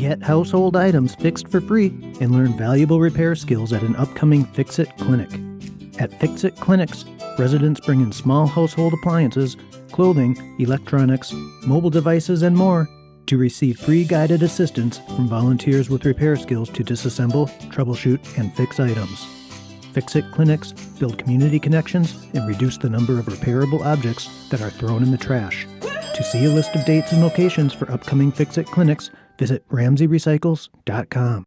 Get household items fixed for free and learn valuable repair skills at an upcoming Fix It clinic. At Fix It clinics, residents bring in small household appliances, clothing, electronics, mobile devices, and more to receive free guided assistance from volunteers with repair skills to disassemble, troubleshoot, and fix items. Fix It clinics build community connections and reduce the number of repairable objects that are thrown in the trash. To see a list of dates and locations for upcoming Fix It clinics, visit RamseyRecycles.com.